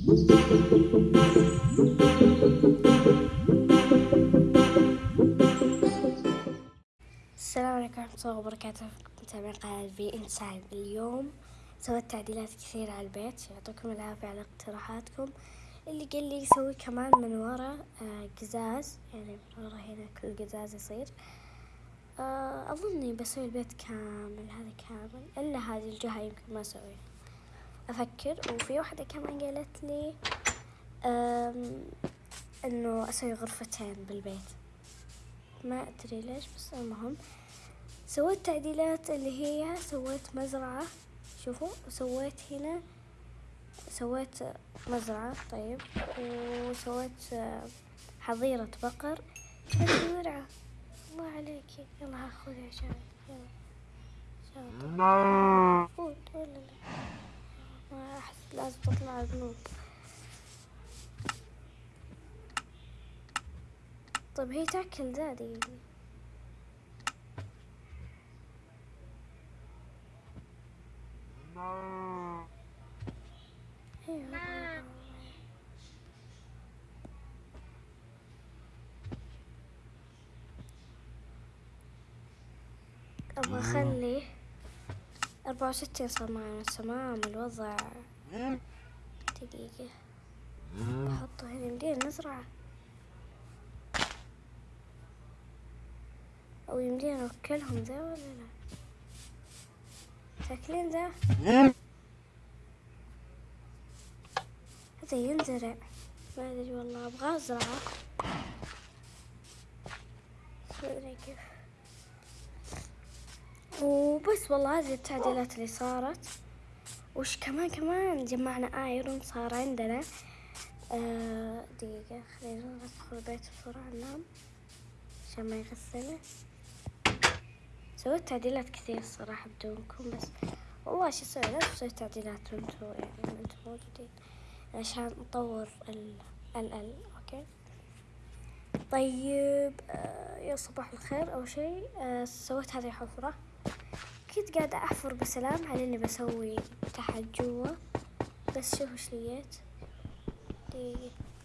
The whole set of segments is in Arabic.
السلام عليكم ورحمة الله وبركاته. متابعين قناة في انسايد اليوم. سويت تعديلات كثيرة على البيت يعطيكم العافية على اقتراحاتكم. اللي قال لي يسوي كمان من ورا آه، قزاز. يعني من ورا هنا كل قزاز يصير. آه، أظني بسوي البيت كامل هذا كامل. إلا هذه الجهة يمكن ما أسويها. أفكر. وفي واحدة كمان قالت لي آم، إنه أسوي غرفتين بالبيت. ما أدري ليش بس المهم. سويت تعديلات اللي هي سويت مزرعة شوفوا وسويت هنا سويت مزرعة طيب. وسويت آه، حظيرة بقر. جبت زرعة الله عليكي يلا خذي عشان يلا. خذ ولا لا. أحس لازم تطلع ذنوب طيب هي تاكل أيوة. أبغى أخلي أربعة وستين صار معنا تمام الوضع. دقيقة. بحطه هنا يمدينا نزرعه أو يمدينا نوكلهم ذا ولا لا؟ تاكلين ذا؟ هذا ينزرع. ما أدري والله أبغى أزرعه. ما أدري كيف. وبس والله هذه التعديلات اللي صارت. وش كمان كمان جمعنا ايرون صار عندنا. آه دقيقة خلينا ندخل البيت بسرعة ننام عشان ما يغسله سويت تعديلات كثير الصراحة بدونكم بس والله شو أسوي؟ لازم أسوي تعديلات وانتو يعني انتو موجودين عشان نطور ال ال ال okay؟ طيب آه يا صباح الخير. أول شيء آه سويت هذه الحفرة. كنت قاعدة أحفر بسلام على إني بسوي تحت جوا بس شوفوا إيش لقيت؟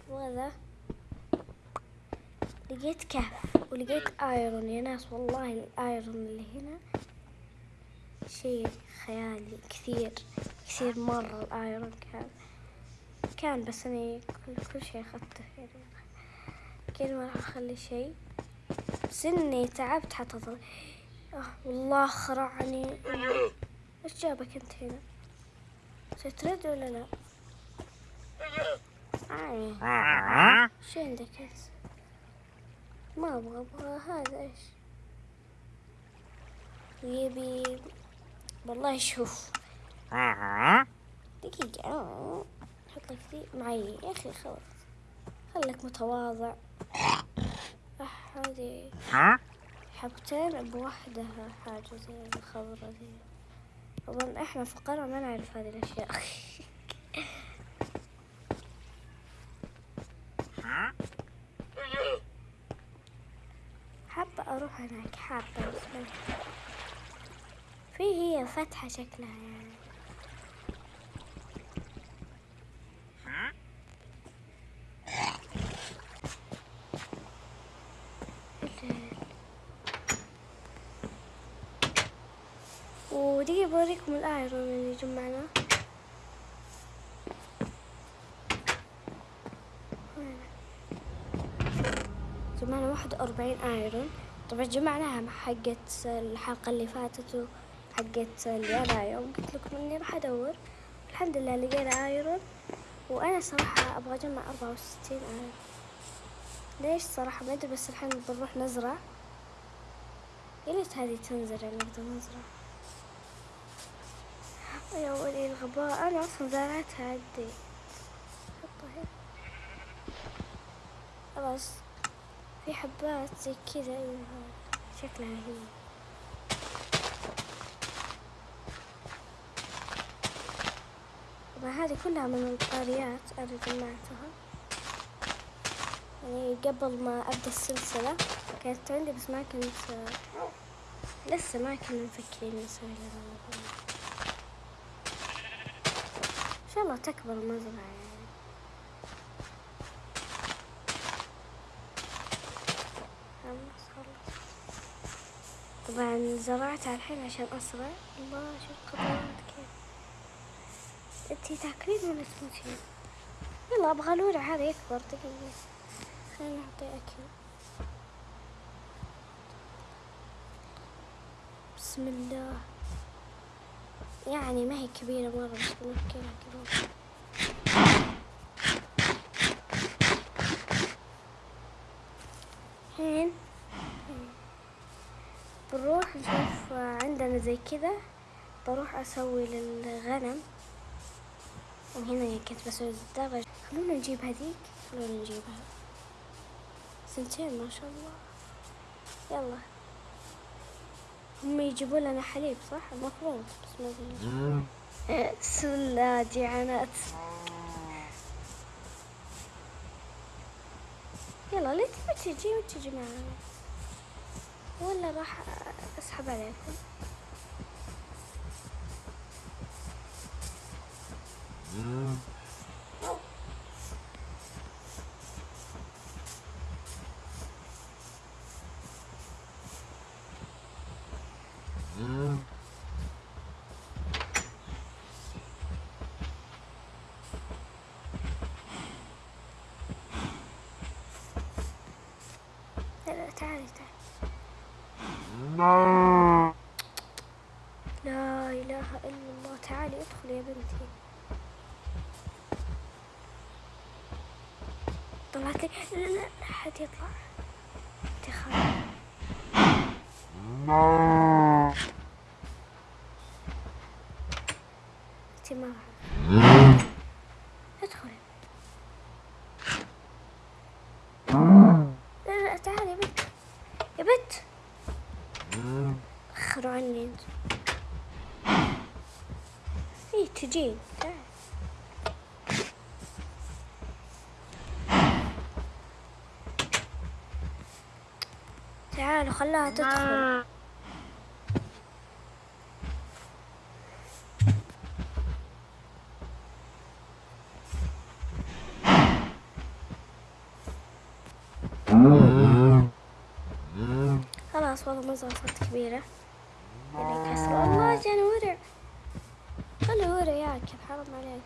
وهذا لقيت كهف ولقيت iron. يا ناس والله ال iron اللي هنا شيء خيالي كثير كثير مرة الآيرون كان كان بس اني كل, كل شيء أخذته يعني كذا ما راح أخلي شيء بس إني تعبت حتى آه والله خرعني. إيش جابك أنت هنا؟ سترد ولا لا. شو عندك أنت؟ ما أبغى أبغى هذا إيش؟ يبي والله شوف. دقيقة. آه. حط لك ذي معي يا أخي خلاص. خليك متواضع. هذه حبتين بوحدة حاجة زي الخضرة ذي أظن إحنا فقراء ما نعرف هذه الأشياء. حابة أروح هناك حابة في هي فتحة شكلها يعني. ودقيقة بوريكم الآيرون اللي جمعناه جمعنا واحد وأربعين آيرون طبعا جمعناها مع حقت الحلقة اللي فاتت وحقت اللي أنا يوم. قلت لكم إني راح أدور. الحمد لله لقينا آيرون وأنا صراحة أبغى أجمع أربعة وستين آيرون ليش صراحة؟ ما أدري بس الحين بنروح نزرع. يا ليت هذه تنزرع نقدر نزرع. يا ولي الغباء أنا أصلا زرعتها عندي خلاص في حبات زي كذا أيوة شكلها هي. طبعا هذه كلها من القاريات أنا جمعتها. يعني قبل ما أبدأ السلسلة كانت عندي بس ما كنت لسه ما كنا مفكرين نسوي لها شاء الله تكبر المزرعة يعني طبعا زرعتها الحين عشان أسرع الله شوف خطوات كيف انتي تاكلين ولا تموتين يلا أبغى الورع هذا يكبر دقيقة. خلينا نعطيه أكل. بسم الله. يعني ما هي كبيرة مرة بس بنأكلها كذا الحين بنروح نشوف عندنا زي كذا بروح أسوي للغنم. وهنا كنت بسوي الدرج خلونا نجيب هذيك خلونا نجيبها. سنتين ما شاء الله. يلا. هم يجيبوا لنا حليب صح؟ المفروض بس ما الله جيعانات يلا ليه تبي تجي وتجي معنا. ولا راح أسحب عليكم؟ لا لا تعالي تعالي لا إله إلا الله تعالي ادخلي يا بنتي طلعت لا لا لا حد يطلع. انت ما راح ادخلي لا لا تعالي يا بنت يا بنت اخروا عني انت تعالوا خلاها تدخل. خلاص والله ما صارت كبيرة. اللي كسر الله جاني ورع خلي ورع ياكل حرام عليك.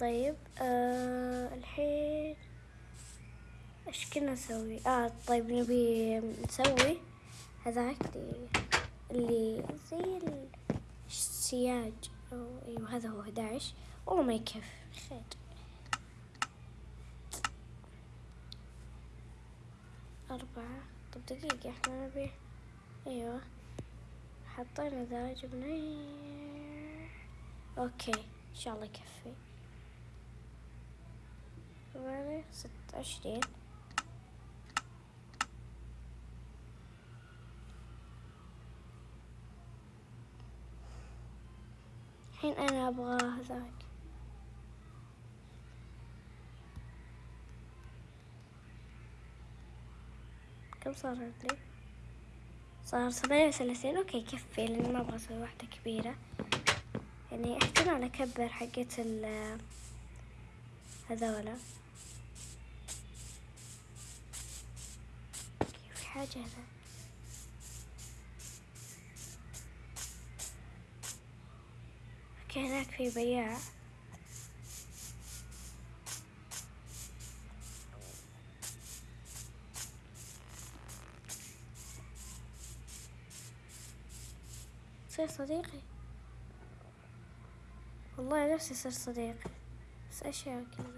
طيب آه الحين إيش كنا نسوي؟ آه طيب نبي نسوي هذاك اللي, زي السياج أو أيوه هذا هو 11 والله ما يكفي. خير. أربعة. طب دقيقة إحنا نبي أيوه. حطينا ذا جبنا أوكي إن شاء الله يكفي. ثمانية ستة وعشرين الحين أنا أبغى هذاك. كم صار عندي؟ صار ثمانية وثلاثين. okay يكفي لأن ما أبغى أسوي واحدة كبيرة. يعني أحتمال أكبر حقة ال هذولا. حاجة هذا okay هناك في بياع. صير صديقي. والله نفسي صير صديقي بس أشياء كذا.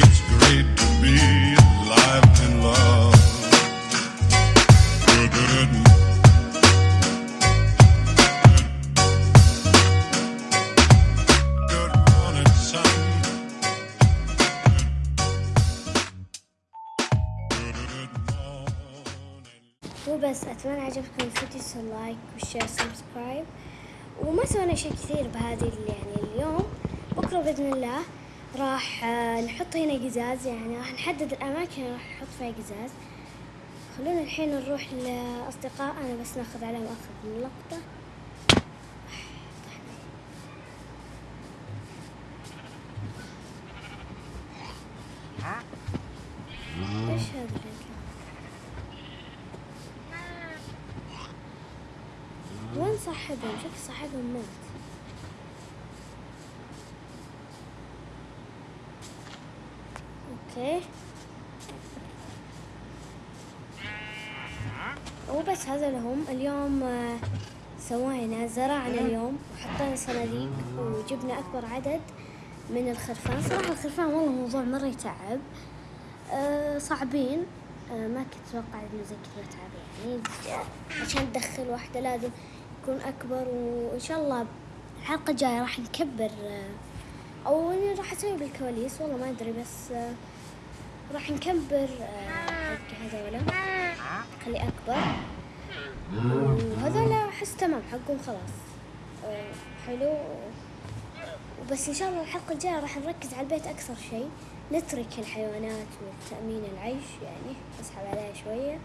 it's. وبس اتمنى عجبكم الفيديو سووا like و share subscribe وما سوينا شيء كثير بهذه يعني اليوم بكره باذن الله راح آه، نحط هنا قزاز يعني راح نحدد الأماكن اللي راح نحط فيها قزاز. خلونا الحين نروح لاصدقائنا بس ناخذ عليهم أخذ من لقطه إيش هذا وين صاحبهم؟ شكل صاحبهم مات. أوكي وبس هذا لهم. اليوم آه، سوينا زرعنا اليوم وحطينا صناديق وجبنا أكبر عدد من الخرفان. صراحة الخرفان والله موضوع مرة يتعب. آه، صعبين. آه، ما كنت أتوقع إنه زي كذا تعب يعني. عشان تدخل واحدة لازم يكون أكبر وإن شاء الله الحلقة الجاية راح نكبر أو راح أسوي بالكواليس. والله ما أدري بس آه، راح نكبر آه، حق هذولا خلي أكبر. وهذولا أحس تمام حقهم خلاص. آه، حلو. وبس إن شاء الله الحلقة الجاية راح نركز على البيت أكثر شيء. نترك الحيوانات والتايمينق العيش يعني نسحب عليها شوية.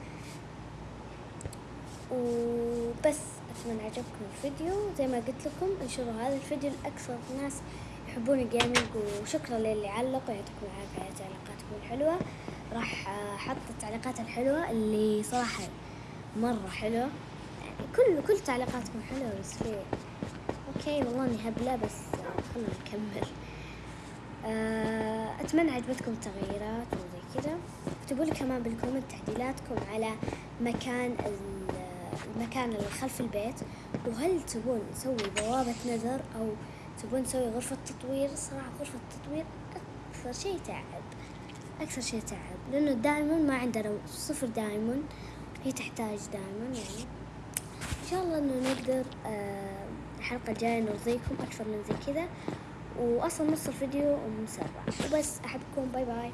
وبس أتمنى عجبكم الفيديو. زي ما قلت لكم انشروا هذا الفيديو لاكثر ناس يحبون ال gaming وشكرا للي علق ويعطيكم العافية على تعليقاتكم. الحلوة راح أحط التعليقات الحلوة اللي صراحة مرة حلوة. يعني كل كل تعليقاتكم حلوة بس في okay والله إني هبله بس خلنا نكمل. آه، أتمنى عجبتكم التغييرات وزي كذا. اكتبوا لي كمان بالكومنت تعديلاتكم على مكان ال- المكان اللي خلف البيت. وهل تبون نسوي بوابة نذر أو تبون نسوي غرفة تطوير؟ صراحة غرفة التطوير أكثر شيء تعب. أكثر شيء تعب لأنه دائما ما عندنا صفر دائما هي تحتاج دائما يعني. إن شاء الله إنه نقدر آه، الحلقة الجاية نرضيكم أكثر من زي كذا واصلا نص الفيديو مسرع وبس أحبكم باي باي.